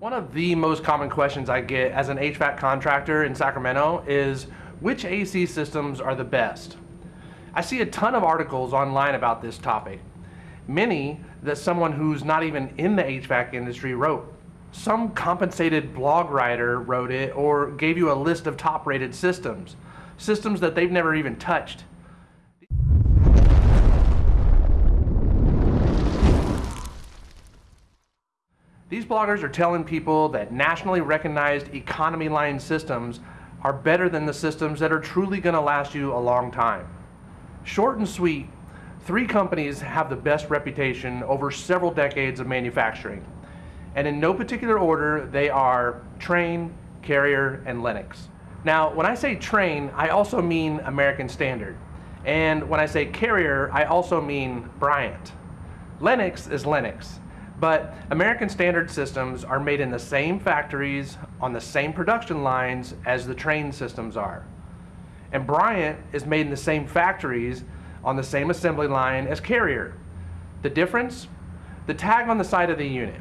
One of the most common questions I get as an HVAC contractor in Sacramento is which AC systems are the best? I see a ton of articles online about this topic. Many that someone who's not even in the HVAC industry wrote. Some compensated blog writer wrote it or gave you a list of top rated systems, systems that they've never even touched. Bloggers are telling people that nationally recognized economy line systems are better than the systems that are truly going to last you a long time. Short and sweet, three companies have the best reputation over several decades of manufacturing. And in no particular order, they are Trane, Carrier, and Lennox. Now, when I say Trane, I also mean American Standard. And when I say Carrier, I also mean Bryant. Lennox is Lennox. But American Standard systems are made in the same factories on the same production lines as the Trane systems are. And Bryant is made in the same factories on the same assembly line as Carrier. The difference? The tag on the side of the unit.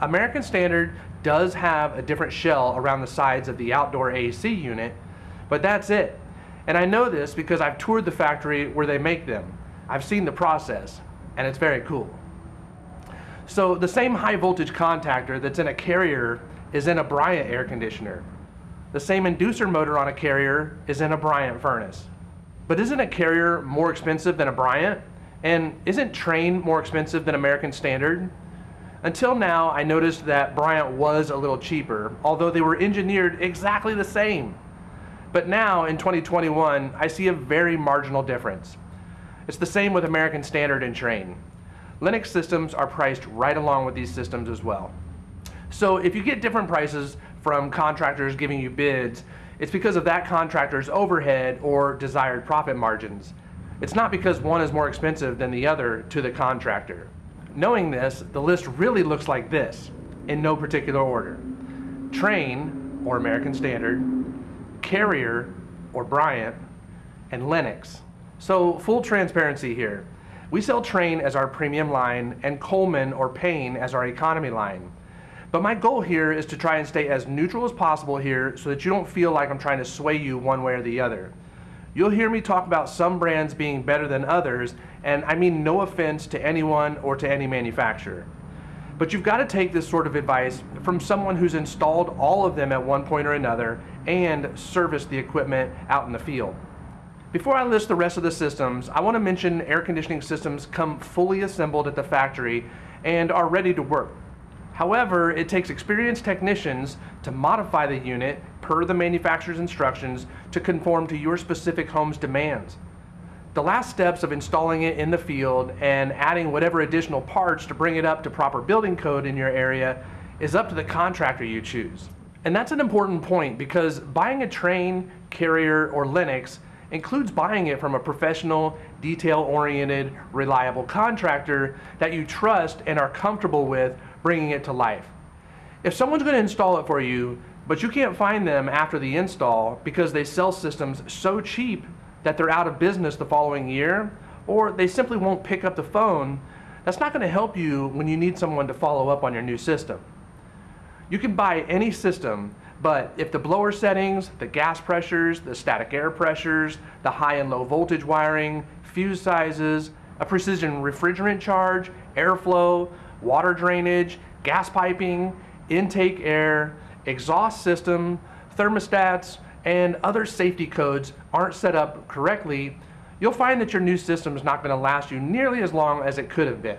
American Standard does have a different shell around the sides of the outdoor AC unit, but that's it. And I know this because I've toured the factory where they make them. I've seen the process, and it's very cool. So the same high voltage contactor that's in a carrier is in a Bryant air conditioner. The same inducer motor on a carrier is in a Bryant furnace. But isn't a carrier more expensive than a Bryant? And isn't Trane more expensive than American Standard? Until now, I noticed that Bryant was a little cheaper, although they were engineered exactly the same. But now, in 2021, I see a very marginal difference. It's the same with American Standard and Trane. Lennox systems are priced right along with these systems as well. So if you get different prices from contractors giving you bids, it's because of that contractor's overhead or desired profit margins. It's not because one is more expensive than the other to the contractor. Knowing this, the list really looks like this, in no particular order. Trane, or American Standard, Carrier, or Bryant, and Lennox. So full transparency here. We sell Trane as our premium line and Coleman or Payne as our economy line. But my goal here is to try and stay as neutral as possible here so that you don't feel like I'm trying to sway you one way or the other. You'll hear me talk about some brands being better than others, and I mean no offense to anyone or to any manufacturer. But you've got to take this sort of advice from someone who's installed all of them at one point or another and serviced the equipment out in the field. Before I list the rest of the systems, I want to mention air conditioning systems come fully assembled at the factory and are ready to work. However, it takes experienced technicians to modify the unit per the manufacturer's instructions to conform to your specific home's demands. The last steps of installing it in the field and adding whatever additional parts to bring it up to proper building code in your area is up to the contractor you choose. And that's an important point because buying a Trane, Carrier, or Lennox includes buying it from a professional, detail-oriented, reliable contractor that you trust and are comfortable with bringing it to life. If someone's going to install it for you, but you can't find them after the install because they sell systems so cheap that they're out of business the following year, or they simply won't pick up the phone, that's not going to help you when you need someone to follow up on your new system. You can buy any system but if the blower settings, the gas pressures, the static air pressures, the high and low voltage wiring, fuse sizes, a precision refrigerant charge, airflow, water drainage, gas piping, intake air, exhaust system, thermostats, and other safety codes aren't set up correctly, you'll find that your new system is not going to last you nearly as long as it could have been.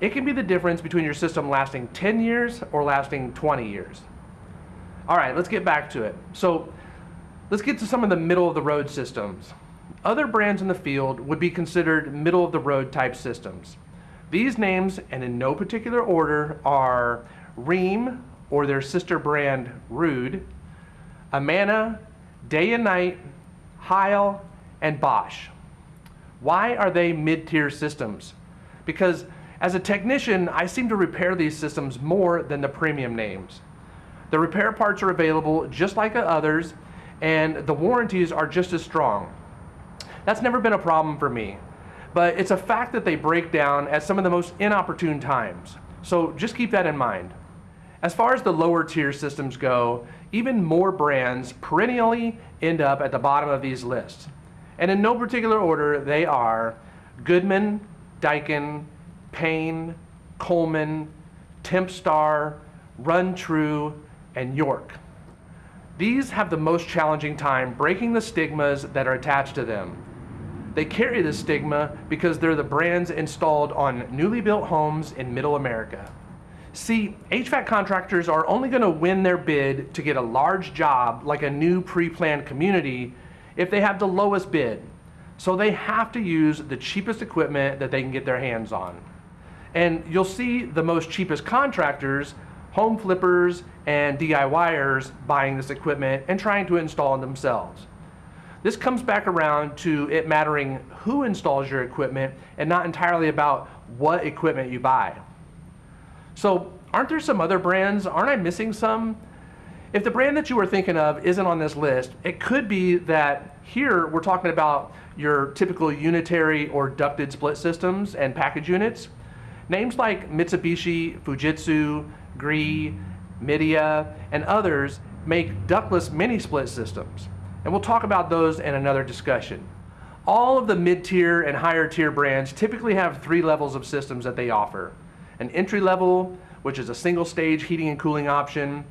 It can be the difference between your system lasting 10 years or lasting 20 years. All right, let's get back to it. So let's get to some of the middle of the road systems. Other brands in the field would be considered middle of the road type systems. These names, and in no particular order, are Rheem, or their sister brand Ruud, Amana, Day and Night, Heil, and Bosch. Why are they mid-tier systems? Because as a technician, I seem to repair these systems more than the premium names. The repair parts are available just like others, and the warranties are just as strong. That's never been a problem for me, but it's a fact that they break down at some of the most inopportune times. So just keep that in mind. As far as the lower tier systems go, even more brands perennially end up at the bottom of these lists. And in no particular order, they are Goodman, Daikin, Payne, Coleman, Tempstar, Runtru, and York. These have the most challenging time breaking the stigmas that are attached to them. They carry this stigma because they're the brands installed on newly built homes in middle America. See, HVAC contractors are only going to win their bid to get a large job like a new pre-planned community if they have the lowest bid. So they have to use the cheapest equipment that they can get their hands on. And you'll see the most cheapest contractors, home flippers and DIYers buying this equipment and trying to install it themselves. This comes back around to it mattering who installs your equipment and not entirely about what equipment you buy. So aren't there some other brands? Aren't I missing some? If the brand that you were thinking of isn't on this list, it could be that here we're talking about your typical unitary or ducted split systems and package units. Names like Mitsubishi, Fujitsu, Gree, Midea, and others make ductless mini split systems. And we'll talk about those in another discussion. All of the mid-tier and higher tier brands typically have three levels of systems that they offer. An entry level, which is a single stage heating and cooling option,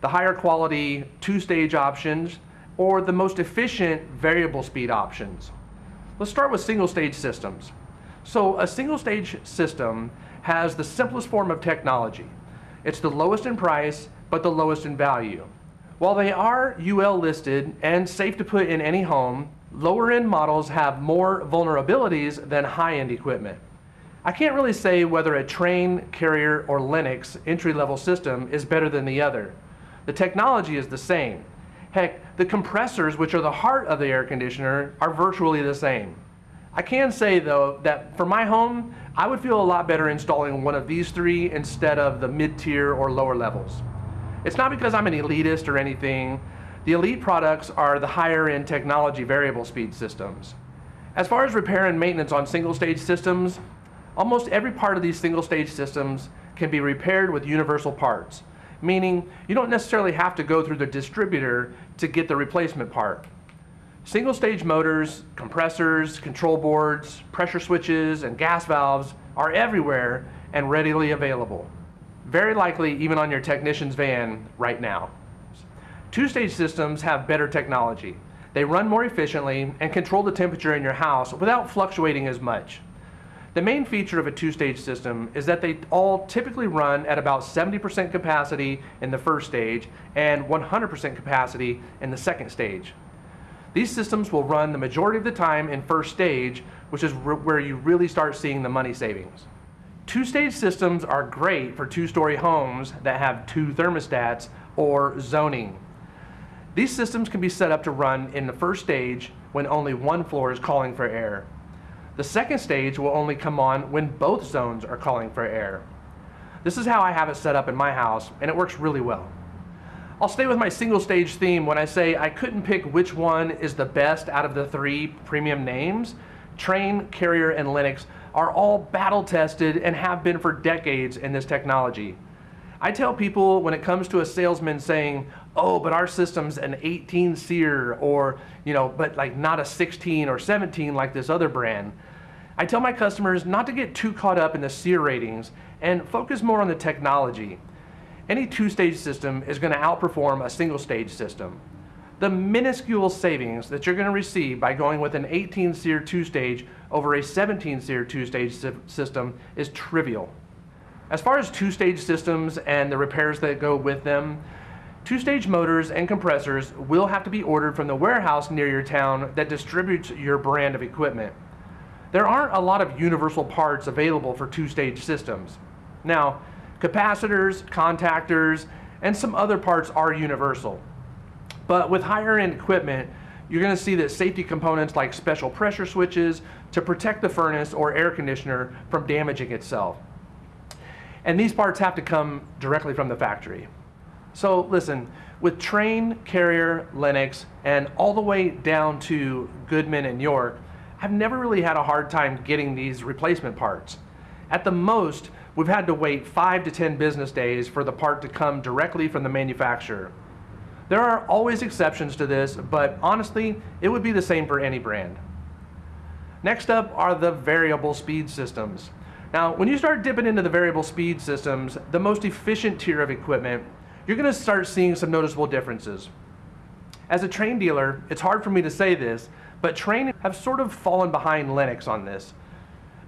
the higher quality two stage options, or the most efficient variable speed options. Let's start with single stage systems. So a single stage system has the simplest form of technology. It's the lowest in price, but the lowest in value. While they are UL listed and safe to put in any home, lower end models have more vulnerabilities than high end equipment. I can't really say whether a Trane, Carrier, or Lennox entry-level system is better than the other. The technology is the same. Heck, the compressors, which are the heart of the air conditioner, are virtually the same. I can say though that for my home, I would feel a lot better installing one of these three instead of the mid-tier or lower levels. It's not because I'm an elitist or anything. The elite products are the higher end technology variable speed systems. As far as repair and maintenance on single stage systems, Almost every part of these single stage systems can be repaired with universal parts, meaning you don't necessarily have to go through the distributor to get the replacement part. Single stage motors, compressors, control boards, pressure switches, and gas valves are everywhere and readily available. Very likely even on your technician's van right now. Two-stage systems have better technology. They run more efficiently and control the temperature in your house without fluctuating as much. The main feature of a two-stage system is that they all typically run at about 70% capacity in the first stage and 100% capacity in the second stage. These systems will run the majority of the time in first stage, which is where you really start seeing the money savings. Two-stage systems are great for two-story homes that have two thermostats or zoning. These systems can be set up to run in the first stage when only one floor is calling for air. The second stage will only come on when both zones are calling for air. This is how I have it set up in my house, and it works really well. I'll stay with my single stage theme when I say I couldn't pick which one is the best out of the three premium names. Trane, Carrier, and Lennox are all battle tested and have been for decades in this technology. I tell people when it comes to a salesman saying, oh, but our system's an 18 SEER or, you know, but like not a 16 or 17 like this other brand. I tell my customers not to get too caught up in the SEER ratings and focus more on the technology. Any two-stage system is going to outperform a single-stage system. The minuscule savings that you're going to receive by going with an 18 SEER two-stage over a 17 SEER two-stage system is trivial. As far as two-stage systems and the repairs that go with them, two-stage motors and compressors will have to be ordered from the warehouse near your town that distributes your brand of equipment. There aren't a lot of universal parts available for two-stage systems. Now, capacitors, contactors, and some other parts are universal. But with higher end equipment, you're going to see that safety components like special pressure switches to protect the furnace or air conditioner from damaging itself. And these parts have to come directly from the factory. So listen, with Trane, Carrier, Lennox, and all the way down to Goodman and York, I've never really had a hard time getting these replacement parts. At the most, we've had to wait five to 10 business days for the part to come directly from the manufacturer. There are always exceptions to this, but honestly, it would be the same for any brand. Next up are the variable speed systems. Now, when you start dipping into the variable speed systems, the most efficient tier of equipment, you're gonna start seeing some noticeable differences. As a Trane dealer, it's hard for me to say this, but Trane have sort of fallen behind Lennox on this.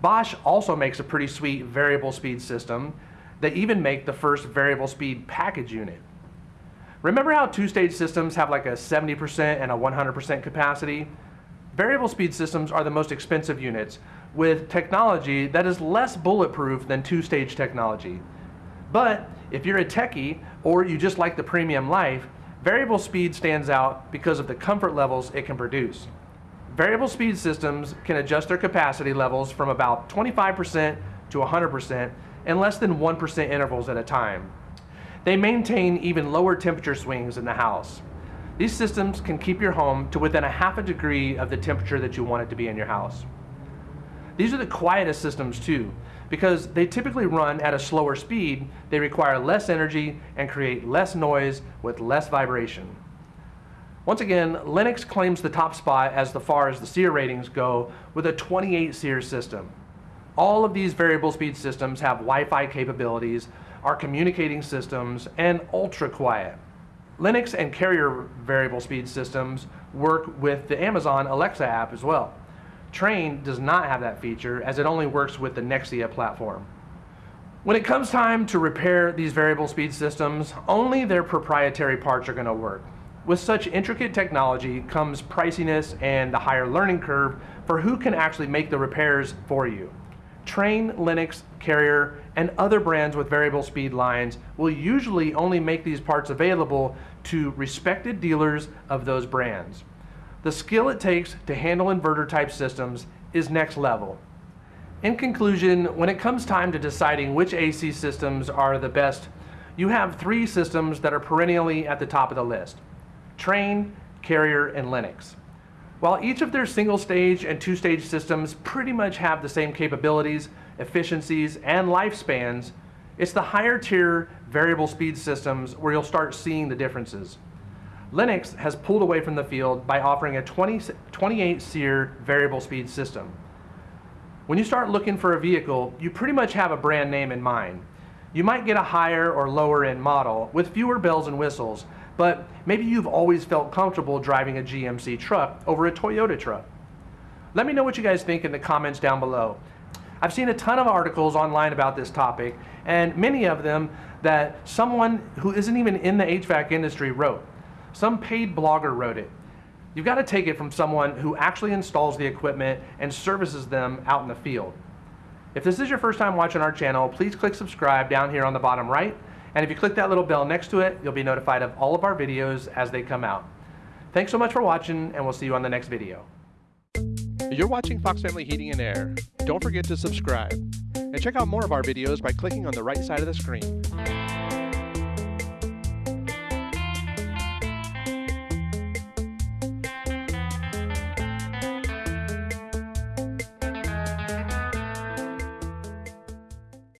Bosch also makes a pretty sweet variable speed system. They even make the first variable speed package unit. Remember how two-stage systems have like a 70% and a 100% capacity? Variable speed systems are the most expensive units with technology that is less bulletproof than two-stage technology. But if you're a techie or you just like the premium life, variable speed stands out because of the comfort levels it can produce. Variable speed systems can adjust their capacity levels from about 25% to 100% in less than 1% intervals at a time. They maintain even lower temperature swings in the house. These systems can keep your home to within a half a degree of the temperature that you want it to be in your house. These are the quietest systems too, because they typically run at a slower speed, they require less energy and create less noise with less vibration. Once again, Lennox claims the top spot as far as the SEER ratings go with a 28 SEER system. All of these variable speed systems have Wi-Fi capabilities are communicating systems, and ultra quiet. Lennox and Carrier variable speed systems work with the Amazon Alexa app as well. Trane does not have that feature as it only works with the Nexia platform. When it comes time to repair these variable speed systems, only their proprietary parts are going to work. With such intricate technology comes priciness and the higher learning curve for who can actually make the repairs for you. Trane, Lennox, Carrier, and other brands with variable speed lines will usually only make these parts available to respected dealers of those brands. The skill it takes to handle inverter type systems is next level. In conclusion, when it comes time to deciding which AC systems are the best, you have three systems that are perennially at the top of the list. Trane, Carrier, and Lennox. While each of their single stage and two stage systems pretty much have the same capabilities, efficiencies, and lifespans, it's the higher tier variable speed systems where you'll start seeing the differences. Lennox has pulled away from the field by offering a 20, 28 SEER variable speed system. When you start looking for a vehicle, you pretty much have a brand name in mind. You might get a higher or lower end model with fewer bells and whistles, but maybe you've always felt comfortable driving a GMC truck over a Toyota truck. Let me know what you guys think in the comments down below. I've seen a ton of articles online about this topic, and many of them that someone who isn't even in the HVAC industry wrote. Some paid blogger wrote it. You've got to take it from someone who actually installs the equipment and services them out in the field. If this is your first time watching our channel, please click subscribe down here on the bottom right and if you click that little bell next to it, you'll be notified of all of our videos as they come out. Thanks so much for watching, and we'll see you on the next video. You're watching Fox Family Heating and Air. Don't forget to subscribe. And check out more of our videos by clicking on the right side of the screen.